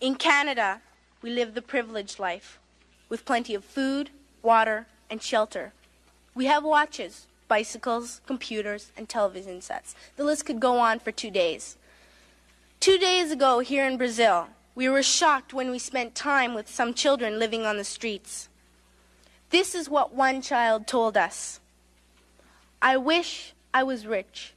In Canada, we live the privileged life with plenty of food, water, and shelter. We have watches, bicycles, computers, and television sets. The list could go on for two days. Two days ago, here in Brazil, we were shocked when we spent time with some children living on the streets. This is what one child told us I wish I was rich.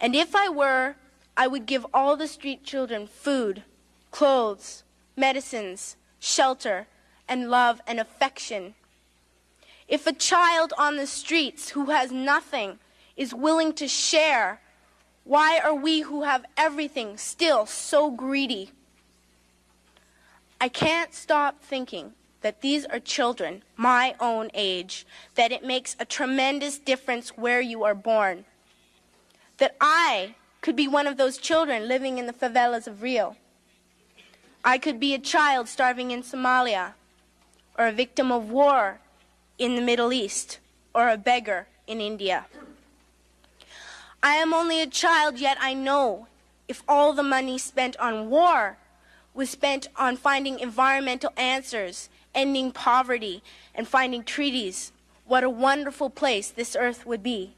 And if I were, I would give all the street children food, clothes, medicines, shelter, and love and affection. If a child on the streets who has nothing is willing to share, why are we who have everything still so greedy? I can't stop thinking that these are children my own age, that it makes a tremendous difference where you are born. That I could be one of those children living in the favelas of Rio. I could be a child starving in Somalia, or a victim of war in the Middle East, or a beggar in India. I am only a child, yet I know if all the money spent on war was spent on finding environmental answers, ending poverty, and finding treaties, what a wonderful place this earth would be.